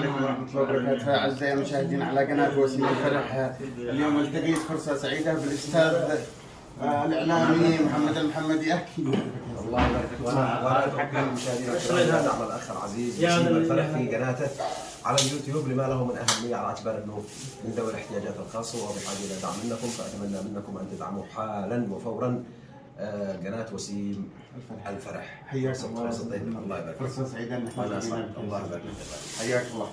عليكم ورحمة الله وبركاته. أعزائي المشاهدين على قناة وسيم الفرح اليوم التقيت فرصة سعيدة بالأستاذ آه، الإعلامي محمد المحمدي. أحكي الله يبارك فيك. وأنا وأنا حق المشاهدين الكرام. الاخ العزيز وسيم الفرح في قناته على اليوتيوب. لما له من أهمية على اعتبار أنه من ذوي الاحتياجات الخاصة وبحاجه إلى دعم منكم فأتمنى منكم أن تدعموا حالا وفورا آه، قناة وسيم الفرح. حياك الله. فرصة الله يبارك فرصة سعيدة الله يبارك فيك. حياك الله.